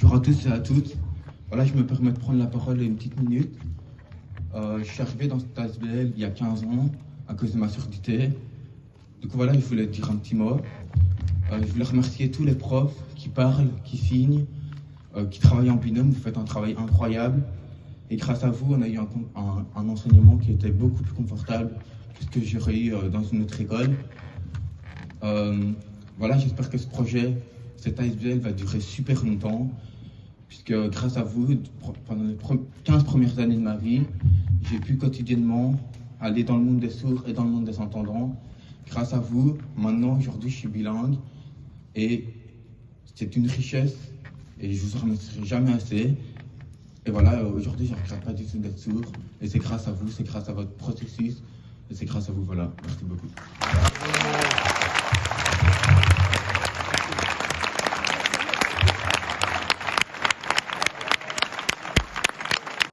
Bonjour à tous et à toutes. Voilà, je me permets de prendre la parole une petite minute. Euh, je suis arrivé dans cette ASBL il y a 15 ans à cause de ma surdité. Du coup, voilà, je voulais dire un petit mot. Euh, je voulais remercier tous les profs qui parlent, qui signent, euh, qui travaillent en binôme. Vous faites un travail incroyable. Et grâce à vous, on a eu un, un- enseignement qui était beaucoup plus confortable que ce que j'aurais eu dans une autre école. Voilà, j'espère que ce projet, cet ASBL va durer super longtemps, puisque grâce à vous, pendant les pre- 15 premières années de ma vie, j'ai pu quotidiennement aller dans le monde des sourds et dans le monde des entendants. Grâce à vous, maintenant, aujourd'hui, je suis bilingue et c'est une richesse et je vous en remercierai jamais assez. Et voilà, aujourd'hui, je ne regrette pas du tout d'être sourd et c'est grâce à vous, c'est grâce à votre processus et c'est grâce à vous, voilà. Merci beaucoup.